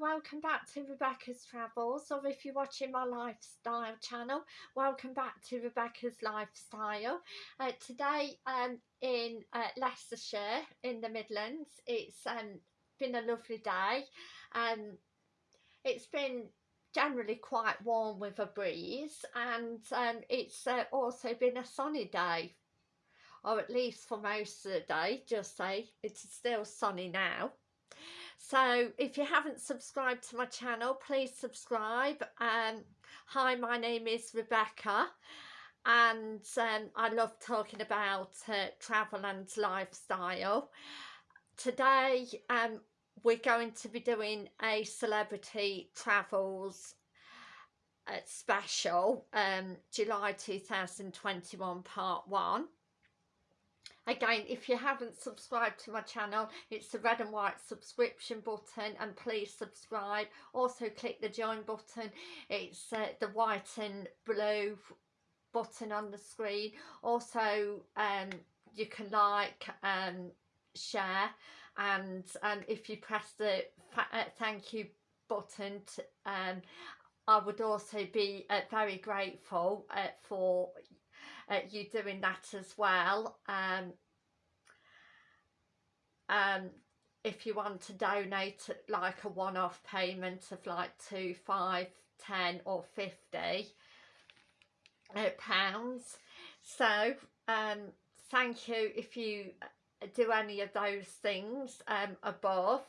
welcome back to Rebecca's Travels. Or if you're watching my lifestyle channel welcome back to Rebecca's Lifestyle. Uh, today um, in uh, Leicestershire in the Midlands it's um, been a lovely day. Um, it's been generally quite warm with a breeze and um, it's uh, also been a sunny day or at least for most of the day just say. It's still sunny now so if you haven't subscribed to my channel please subscribe um hi my name is rebecca and um, i love talking about uh, travel and lifestyle. Today um we're going to be doing a celebrity travels uh, special um july 2021 part one Again, if you haven't subscribed to my channel, it's the red and white subscription button and please subscribe. Also click the join button. It's uh, the white and blue button on the screen. Also, um, you can like, and share and um, if you press the uh, thank you button to, um, I would also be uh, very grateful uh, for uh, you doing that as well. Um, um, if you want to donate like a one-off payment of like two five ten or 50 uh, pounds. So um, thank you if you uh, do any of those things um, above.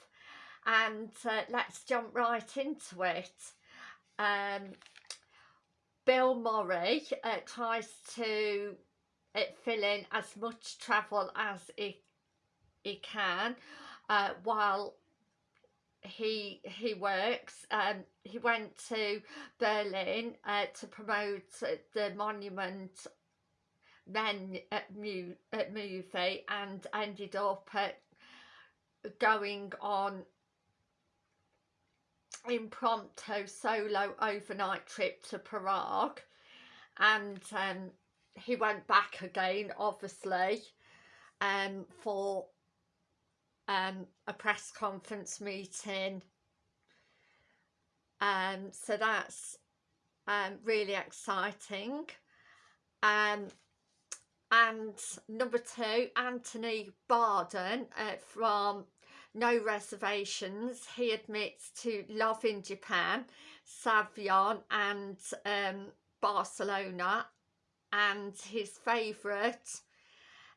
And uh, let's jump right into it. Um, Bill Murray uh, tries to uh, fill in as much travel as he, he can uh, while he he works. Um he went to berlin uh, to promote the monument men uh, uh, movie and ended up uh, going on impromptu solo overnight trip to Prague. And um, he went back again obviously um, for um, a press conference meeting. Um, so that's um, really exciting. Um, and number two Anthony Bourdain uh, from no reservations. He admits to loving Japan, Saigon and um, Barcelona and his favourite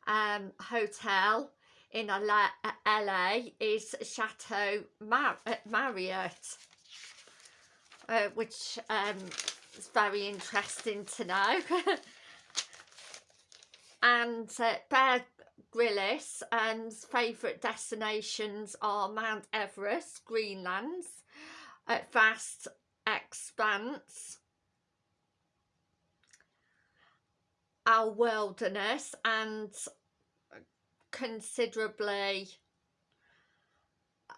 um, hotel in LA, LA is Chateau Mar uh, Marriott uh, which um, is very interesting to know and uh, Bear Grylls and favourite destinations are Mount Everest, Greenland, uh, vast expanse, our wilderness and considerably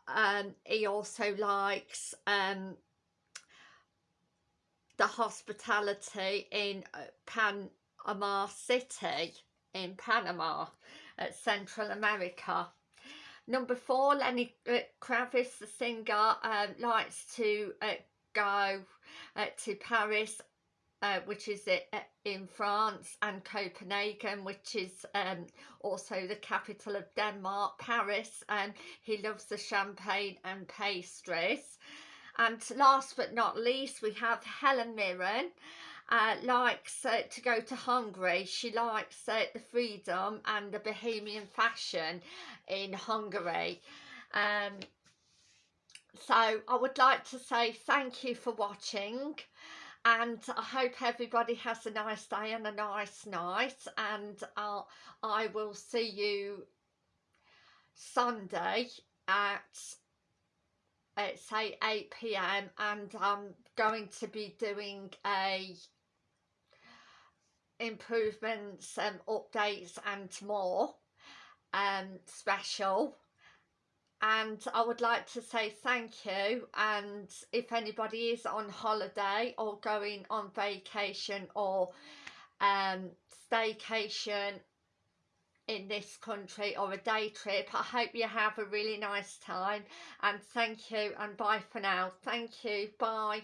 um, he also likes um, the hospitality in uh, Panama City in Panama at Central America. Number four, Lenny uh, Kravitz, the singer, um, likes to uh, go uh, to Paris, uh, which is uh, in France, and Copenhagen, which is um, also the capital of Denmark, Paris, and he loves the champagne and pastries. And last but not least, we have Helen Mirren, uh, likes uh, to go to Hungary. She likes uh, the freedom and the bohemian fashion in Hungary. Um, so I would like to say thank you for watching and I hope everybody has a nice day and a nice night and I'll, I will see you Sunday at say 8 p.m. and I'm going to be doing a improvements and updates and more um, special and I would like to say thank you and if anybody is on holiday or going on vacation or um, staycation in this country or a day trip. I hope you have a really nice time and thank you and bye for now. Thank you. Bye.